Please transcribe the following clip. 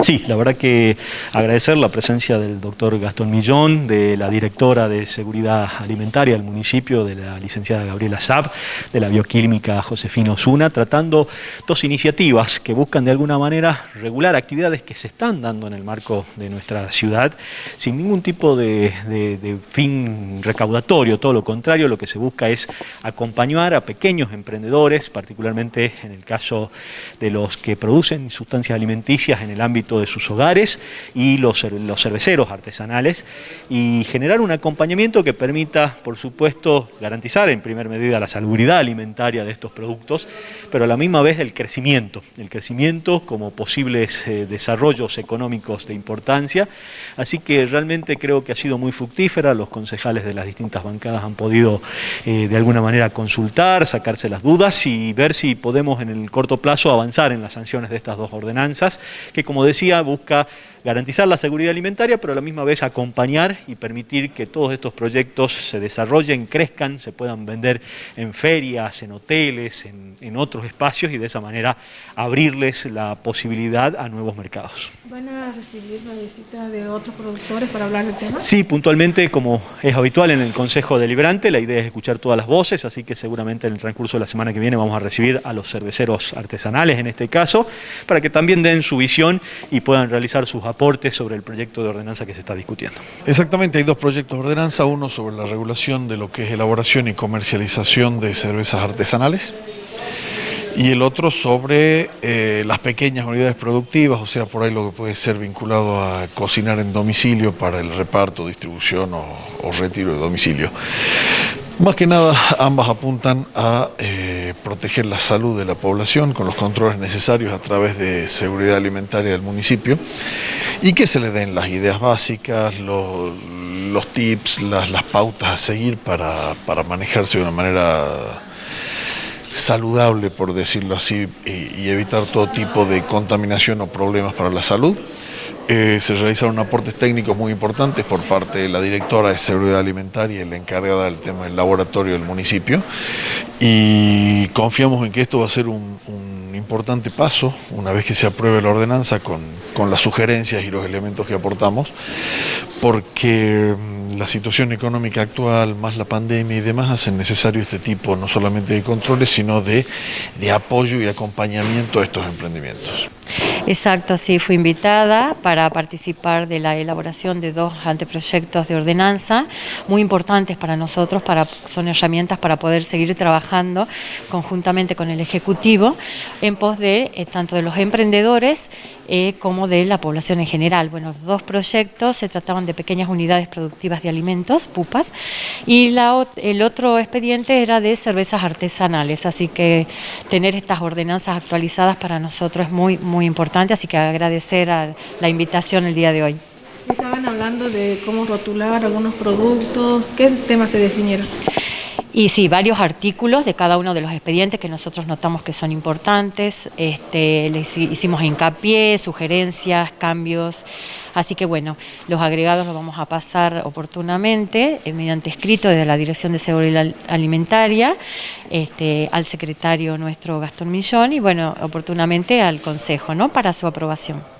Sí, la verdad que agradecer la presencia del doctor Gastón Millón, de la directora de Seguridad Alimentaria del municipio, de la licenciada Gabriela Saab, de la bioquímica Josefina Osuna, tratando dos iniciativas que buscan de alguna manera regular actividades que se están dando en el marco de nuestra ciudad, sin ningún tipo de fin recaudatorio, todo lo contrario, lo que se busca es acompañar a pequeños emprendedores, particularmente en el caso de los que producen sustancias alimenticias en el ámbito de sus hogares y los, los cerveceros artesanales y generar un acompañamiento que permita, por supuesto, garantizar en primer medida la salubridad alimentaria de estos productos, pero a la misma vez el crecimiento, el crecimiento como posibles eh, desarrollos económicos de importancia. Así que realmente creo que ha sido muy fructífera, los concejales de las distintas bancadas han podido eh, de alguna manera consultar, sacarse las dudas y ver si podemos en el corto plazo avanzar en las sanciones de estas dos ordenanzas, que como decía, busca garantizar la seguridad alimentaria, pero a la misma vez acompañar y permitir que todos estos proyectos se desarrollen, crezcan, se puedan vender en ferias, en hoteles, en, en otros espacios y de esa manera abrirles la posibilidad a nuevos mercados. ¿Van a recibir la visita de otros productores para hablar del tema? Sí, puntualmente, como es habitual en el Consejo Deliberante, la idea es escuchar todas las voces, así que seguramente en el transcurso de la semana que viene vamos a recibir a los cerveceros artesanales en este caso, para que también den su visión y puedan realizar sus aportes sobre el proyecto de ordenanza que se está discutiendo. Exactamente, hay dos proyectos de ordenanza, uno sobre la regulación de lo que es elaboración y comercialización de cervezas artesanales y el otro sobre eh, las pequeñas unidades productivas, o sea, por ahí lo que puede ser vinculado a cocinar en domicilio para el reparto, distribución o, retiro de domicilio. Más que nada, ambas apuntan a eh, proteger la salud de la población con los controles necesarios a través de seguridad alimentaria del municipio y que se le den las ideas básicas, los, los tips, las, las, pautas a seguir para, para, manejarse de una manera saludable, por decirlo así, y, y evitar todo tipo de contaminación o problemas para la salud. Eh, se realizaron aportes técnicos muy importantes por parte de la directora de Seguridad Alimentaria y la encargada del tema del laboratorio del municipio y confiamos en que esto va a ser un, un importante paso una vez que se apruebe la ordenanza con, con las sugerencias y los elementos que aportamos porque la situación económica actual, más la pandemia y demás, hacen necesario este tipo no solamente de controles, sino de, de apoyo y acompañamiento a estos emprendimientos. Exacto, sí, fui invitada para participar de la elaboración de dos anteproyectos de ordenanza muy importantes para nosotros, son herramientas para poder seguir trabajando conjuntamente con el Ejecutivo en pos de eh, tanto de los emprendedores eh, como de la población en general. Bueno, dos proyectos se trataban de pequeñas unidades productivas de alimentos, pupas, y el otro expediente era de cervezas artesanales, así que tener estas ordenanzas actualizadas para nosotros es muy, muy importante, así que agradecer a la invitación el día de hoy. Estaban hablando de cómo rotular algunos productos, ¿qué temas se definieron? Y sí, varios artículos de cada uno de los expedientes que nosotros notamos que son importantes, este, les hicimos hincapié, sugerencias, cambios, así que bueno, los agregados los vamos a pasar oportunamente eh, mediante escrito desde la Dirección de Seguridad Alimentaria este, al secretario nuestro Gastón Millón y bueno, oportunamente al Consejo, ¿no? Para su aprobación.